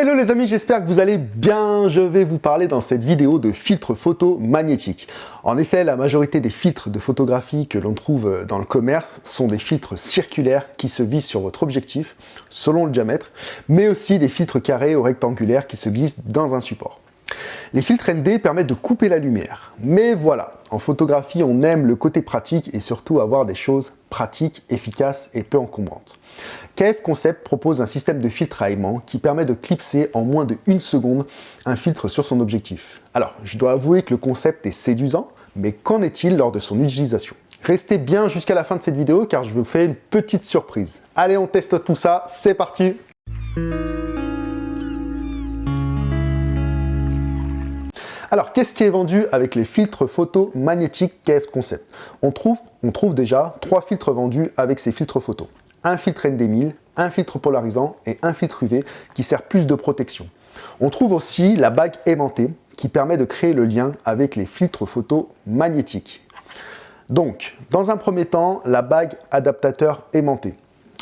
Hello les amis, j'espère que vous allez bien. Je vais vous parler dans cette vidéo de filtres photo magnétiques. En effet, la majorité des filtres de photographie que l'on trouve dans le commerce sont des filtres circulaires qui se visent sur votre objectif selon le diamètre, mais aussi des filtres carrés ou rectangulaires qui se glissent dans un support. Les filtres ND permettent de couper la lumière. Mais voilà, en photographie, on aime le côté pratique et surtout avoir des choses pratiques, efficaces et peu encombrantes. KF Concept propose un système de filtre à aimant qui permet de clipser en moins de seconde un filtre sur son objectif. Alors, je dois avouer que le concept est séduisant, mais qu'en est-il lors de son utilisation? Restez bien jusqu'à la fin de cette vidéo car je vous fais une petite surprise. Allez, on teste tout ça, c'est parti Alors, qu'est-ce qui est vendu avec les filtres photo magnétiques KF Concept? On trouve, déjà trois filtres vendus avec ces filtres photo. Un filtre ND1000, un filtre polarisant et un filtre UV qui sert plus de protection. On trouve aussi la bague aimantée qui permet de créer le lien avec les filtres photo magnétiques. Donc, dans un premier temps, la bague adaptateur aimantée.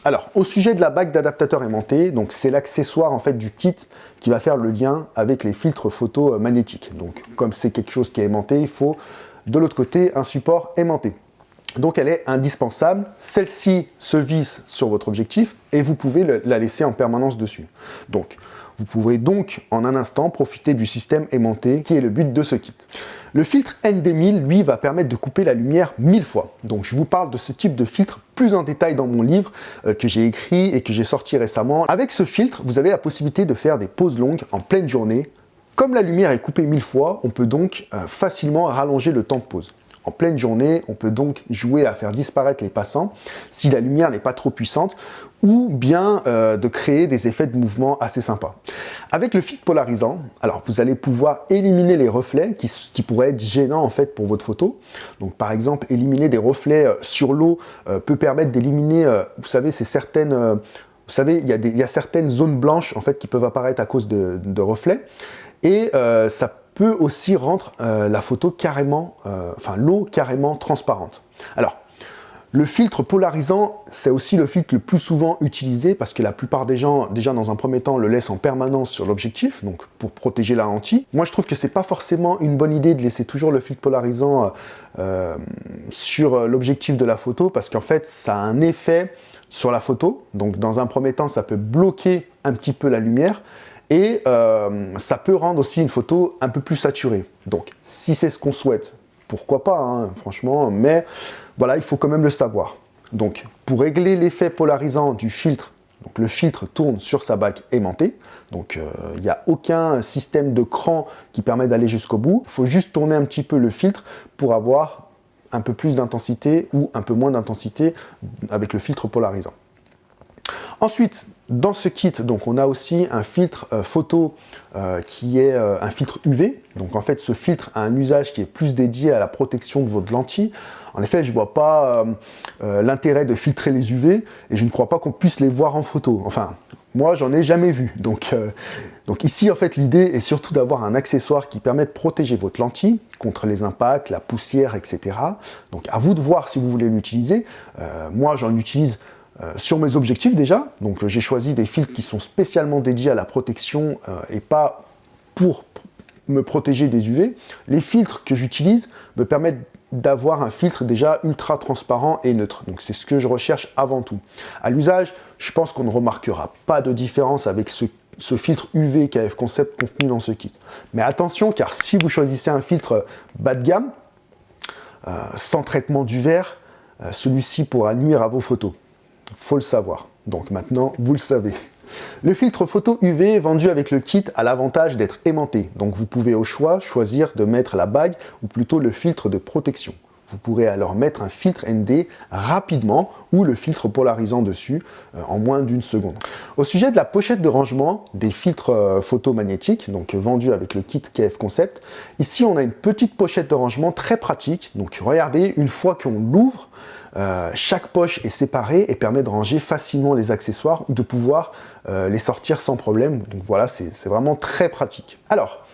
Alors, au sujet de la bague d'adaptateur aimanté, donc c'est l'accessoire en fait du kit qui va faire le lien avec les filtres photo magnétiques. Donc, comme c'est quelque chose qui est aimanté, il faut de l'autre côté un support aimanté. Donc elle est indispensable. Celle-ci se visse sur votre objectif et vous pouvez la laisser en permanence dessus. Donc, vous pouvez donc en un instant profiter du système aimanté qui est le but de ce kit. Le filtre ND1000, lui, va permettre de couper la lumière mille fois. Donc je vous parle de ce type de filtre plus en détail dans mon livre euh, que j'ai écrit et que j'ai sorti récemment. Avec ce filtre, vous avez la possibilité de faire des pauses longues en pleine journée. Comme la lumière est coupée mille fois, on peut donc euh, facilement rallonger le temps de pause. En pleine journée, on peut donc jouer à faire disparaître les passants si la lumière n'est pas trop puissante ou bien euh, de créer des effets de mouvement assez sympas. Avec le filtre polarisant, alors vous allez pouvoir éliminer les reflets qui, pourraient être gênants en fait pour votre photo. Donc par exemple, éliminer des reflets euh, sur l'eau euh, peut permettre d'éliminer, vous savez, c'est certaines... vous savez, il y, certaines zones blanches en fait qui peuvent apparaître à cause de, reflets et ça peut aussi rendre la photo carrément, enfin l'eau carrément transparente. Alors, le filtre polarisant, c'est aussi le filtre le plus souvent utilisé parce que la plupart des gens, déjà dans un premier temps, le laissent en permanence sur l'objectif, donc pour protéger la lentille. Moi, je trouve que c'est pas forcément une bonne idée de laisser toujours le filtre polarisant euh, euh, sur l'objectif de la photo parce qu'en fait, ça a un effet sur la photo. Donc, dans un premier temps, ça peut bloquer un petit peu la lumière et euh, ça peut rendre aussi une photo un peu plus saturée. Donc, si c'est ce qu'on souhaite, pourquoi pas, hein, franchement, mais voilà, il faut quand même le savoir. Donc, pour régler l'effet polarisant du filtre, le filtre tourne sur sa bague aimantée, donc euh, il n'y a aucun système de cran qui permet d'aller jusqu'au bout. Il faut juste tourner un petit peu le filtre pour avoir un peu plus d'intensité ou un peu moins d'intensité avec le filtre polarisant. Ensuite, dans ce kit, donc, on a aussi un filtre euh, photo euh, qui est un filtre UV. Donc en fait, ce filtre a un usage qui est plus dédié à la protection de votre lentille. En effet, je ne vois pas euh, euh, l'intérêt de filtrer les UV et je ne crois pas qu'on puisse les voir en photo. Enfin, moi, j'en ai jamais vu. Euh, donc ici, en fait, l'idée est surtout d'avoir un accessoire qui permet de protéger votre lentille contre les impacts, la poussière, etc. Donc, à vous de voir si vous voulez l'utiliser. moi, j'en utilise sur mes objectifs déjà. Donc, j'ai choisi des filtres qui sont spécialement dédiés à la protection et pas pour me protéger des UV. Les filtres que j'utilise me permettent d'avoir un filtre déjà ultra transparent et neutre. Donc c'est ce que je recherche avant tout. À l'usage, je pense qu'on ne remarquera pas de différence avec ce, filtre UV KF Concept contenu dans ce kit. Mais attention, car si vous choisissez un filtre bas de gamme, euh, sans traitement du verre, euh, celui-ci pourra nuire à vos photos. Faut le savoir. Donc maintenant, vous le savez. Le filtre photo UV vendu avec le kit a l'avantage d'être aimanté, donc vous pouvez au choix choisir de mettre la bague ou plutôt le filtre de protection. Vous pourrez alors mettre un filtre ND rapidement ou le filtre polarisant dessus euh, en moins d'une seconde. Au sujet de la pochette de rangement des filtres euh, photomagnétiques, donc vendus avec le kit KF Concept, ici on a une petite pochette de rangement très pratique. Donc regardez, une fois qu'on l'ouvre, euh, chaque poche est séparée et permet de ranger facilement les accessoires ou de pouvoir les sortir sans problème. Donc voilà, c'est vraiment très pratique. Alors,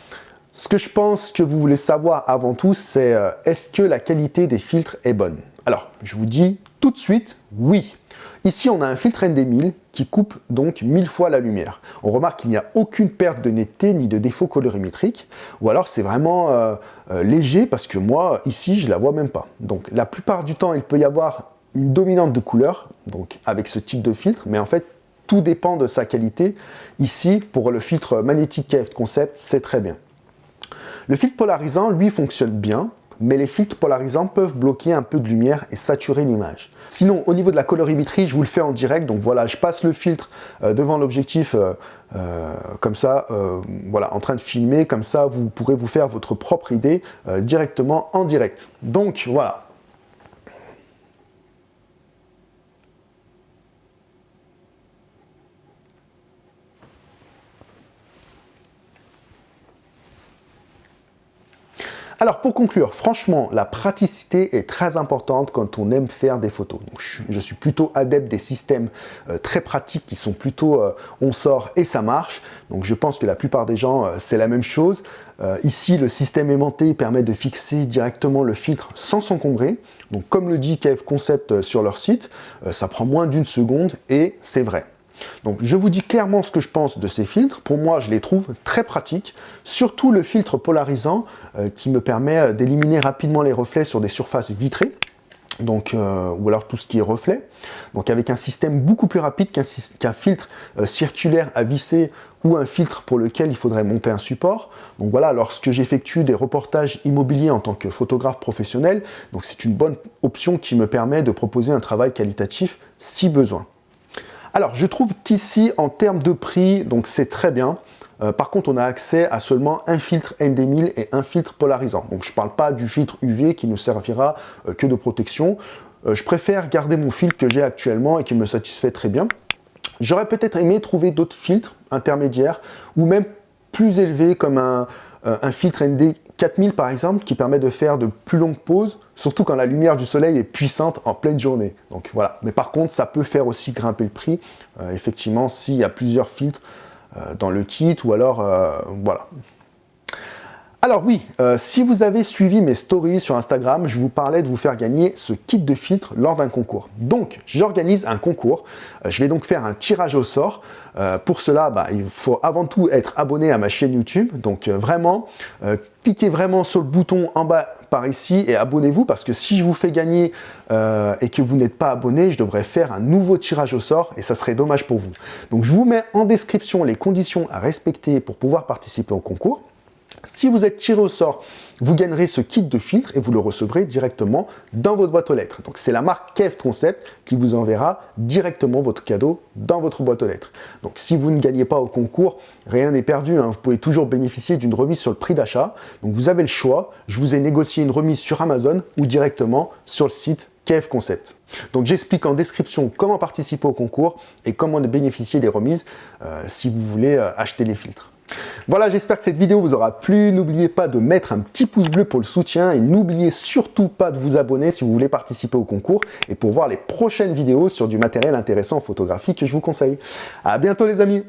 ce que je pense que vous voulez savoir avant tout, c'est euh, est-ce que la qualité des filtres est bonne? Alors, je vous dis tout de suite, oui. Ici, on a un filtre ND1000 qui coupe donc 1000 fois la lumière. On remarque qu'il n'y a aucune perte de netteté ni de défaut colorimétrique, ou alors c'est vraiment euh, euh, léger parce que moi, ici, je la vois même pas. Donc la plupart du temps, il peut y avoir une dominante de couleur, donc avec ce type de filtre, mais en fait, tout dépend de sa qualité. Ici, pour le filtre magnétique KF Concept, c'est très bien. Le filtre polarisant, lui, fonctionne bien, mais les filtres polarisants peuvent bloquer un peu de lumière et saturer l'image. Sinon, au niveau de la colorimétrie, je vous le fais en direct. Donc voilà, je passe le filtre euh, devant l'objectif euh, euh, comme ça, voilà, en train de filmer. Comme ça, vous pourrez vous faire votre propre idée directement en direct. Donc voilà, Alors pour conclure, franchement, la praticité est très importante quand on aime faire des photos. je, suis plutôt adepte des systèmes euh, très pratiques qui sont plutôt euh, on sort et ça marche. Donc je pense que la plupart des gens, euh, c'est la même chose. ici, le système aimanté permet de fixer directement le filtre sans s'encombrer. Donc comme le dit KF Concept sur leur site, ça prend moins d'une seconde et c'est vrai. Donc je vous dis clairement ce que je pense de ces filtres. Pour moi, je les trouve très pratiques, surtout le filtre polarisant euh, qui me permet euh, d'éliminer rapidement les reflets sur des surfaces vitrées. Donc, euh, ou alors tout ce qui est reflet. Donc avec un système beaucoup plus rapide qu'un filtre circulaire à visser ou un filtre pour lequel il faudrait monter un support. Donc voilà, lorsque j'effectue des reportages immobiliers en tant que photographe professionnel, c'est une bonne option qui me permet de proposer un travail qualitatif si besoin. Alors, je trouve qu'ici, en termes de prix, donc c'est très bien. Euh, par contre, on a accès à seulement un filtre ND1000 et un filtre polarisant. Donc, je ne parle pas du filtre UV qui ne servira euh, que de protection. Euh, je préfère garder mon filtre que j'ai actuellement et qui me satisfait très bien. J'aurais peut-être aimé trouver d'autres filtres intermédiaires ou même plus élevés comme un, un filtre ND 4000 par exemple qui permet de faire de plus longues pauses, surtout quand la lumière du soleil est puissante en pleine journée. Donc voilà. Mais par contre, ça peut faire aussi grimper le prix, euh, effectivement, s'il y a plusieurs filtres euh, dans le kit ou alors, euh, voilà. Alors oui, si vous avez suivi mes stories sur Instagram, je vous parlais de vous faire gagner ce kit de filtres lors d'un concours. Donc, j'organise un concours. je vais donc faire un tirage au sort. pour cela, bah, il faut avant tout être abonné à ma chaîne YouTube. Donc vraiment, cliquez vraiment sur le bouton en bas par ici et abonnez-vous parce que si je vous fais gagner euh, et que vous n'êtes pas abonné, je devrais faire un nouveau tirage au sort et ça serait dommage pour vous. Donc je vous mets en description les conditions à respecter pour pouvoir participer au concours. Si vous êtes tiré au sort, vous gagnerez ce kit de filtre et vous le recevrez directement dans votre boîte aux lettres. Donc c'est la marque Kev Concept qui vous enverra directement votre cadeau dans votre boîte aux lettres. Donc si vous ne gagnez pas au concours, rien n'est perdu. Hein. Vous pouvez toujours bénéficier d'une remise sur le prix d'achat. Donc vous avez le choix. Je vous ai négocié une remise sur Amazon ou directement sur le site Kev Concept. Donc j'explique en description comment participer au concours et comment bénéficier des remises euh, si vous voulez euh, acheter les filtres. Voilà, j'espère que cette vidéo vous aura plu. N'oubliez pas de mettre un petit pouce bleu pour le soutien et n'oubliez surtout pas de vous abonner si vous voulez participer au concours et pour voir les prochaines vidéos sur du matériel intéressant en photographie que je vous conseille. À bientôt les amis